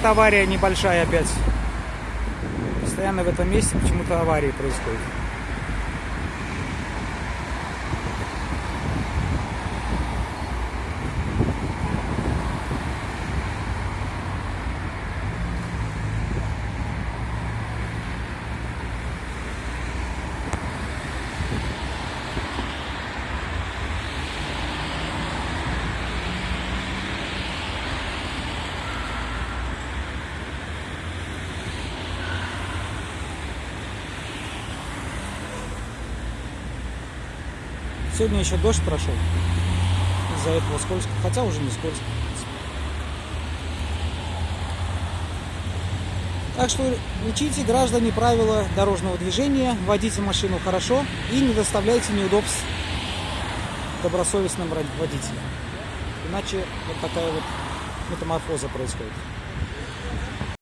вот авария небольшая опять. Постоянно в этом месте почему-то аварии происходят. Сегодня еще дождь прошел. Из-за этого скользко. Хотя уже не скользко. Так что учите, граждане, правила дорожного движения, водите машину хорошо и не доставляйте неудобств добросовестным водителям. Иначе вот такая вот метаморфоза происходит.